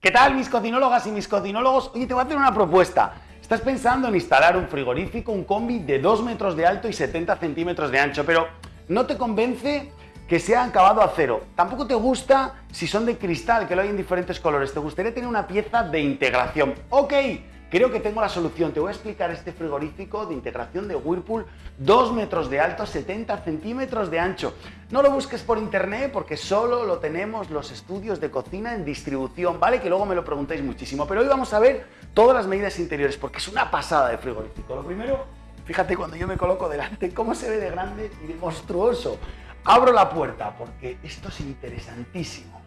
¿Qué tal mis cocinólogas y mis cocinólogos? Oye, te voy a hacer una propuesta. Estás pensando en instalar un frigorífico, un combi de 2 metros de alto y 70 centímetros de ancho, pero no te convence que sea acabado a cero. Tampoco te gusta si son de cristal, que lo hay en diferentes colores. Te gustaría tener una pieza de integración. Ok, Creo que tengo la solución. Te voy a explicar este frigorífico de integración de Whirlpool, 2 metros de alto, 70 centímetros de ancho. No lo busques por internet porque solo lo tenemos los estudios de cocina en distribución, ¿vale? Que luego me lo preguntáis muchísimo. Pero hoy vamos a ver todas las medidas interiores porque es una pasada de frigorífico. Lo primero, fíjate cuando yo me coloco delante, cómo se ve de grande y de monstruoso. Abro la puerta porque esto es interesantísimo.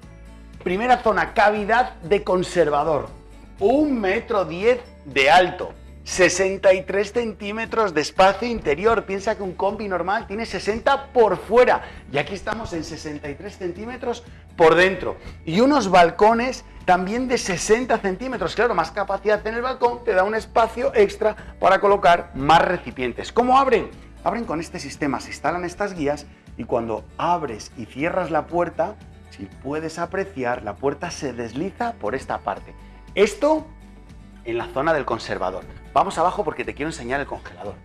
Primera zona, cavidad de conservador un metro diez de alto, 63 centímetros de espacio interior. Piensa que un combi normal tiene 60 por fuera y aquí estamos en 63 centímetros por dentro. Y unos balcones también de 60 centímetros. Claro, más capacidad en el balcón te da un espacio extra para colocar más recipientes. ¿Cómo abren? Abren con este sistema, se instalan estas guías y cuando abres y cierras la puerta, si puedes apreciar, la puerta se desliza por esta parte. Esto en la zona del conservador. Vamos abajo porque te quiero enseñar el congelador.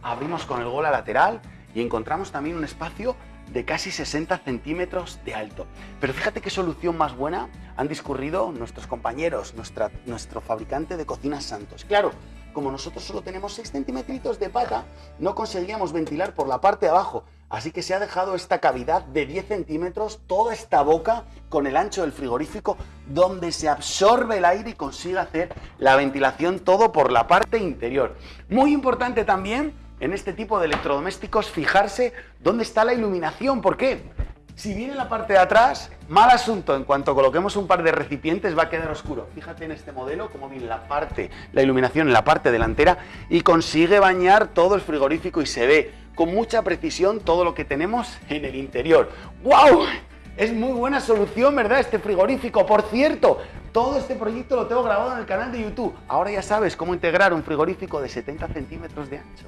Abrimos con el gola lateral y encontramos también un espacio de casi 60 centímetros de alto. Pero fíjate qué solución más buena han discurrido nuestros compañeros, nuestro fabricante de cocinas Santos. Claro, como nosotros solo tenemos 6 centímetros de pata, no conseguíamos ventilar por la parte de abajo, Así que se ha dejado esta cavidad de 10 centímetros, toda esta boca con el ancho del frigorífico, donde se absorbe el aire y consigue hacer la ventilación todo por la parte interior. Muy importante también en este tipo de electrodomésticos fijarse dónde está la iluminación. ¿Por qué? Si viene la parte de atrás, mal asunto, en cuanto coloquemos un par de recipientes va a quedar oscuro. Fíjate en este modelo cómo viene la parte, la iluminación en la parte delantera y consigue bañar todo el frigorífico y se ve con mucha precisión todo lo que tenemos en el interior. ¡Wow! Es muy buena solución, ¿verdad? Este frigorífico. Por cierto, todo este proyecto lo tengo grabado en el canal de YouTube. Ahora ya sabes cómo integrar un frigorífico de 70 centímetros de ancho.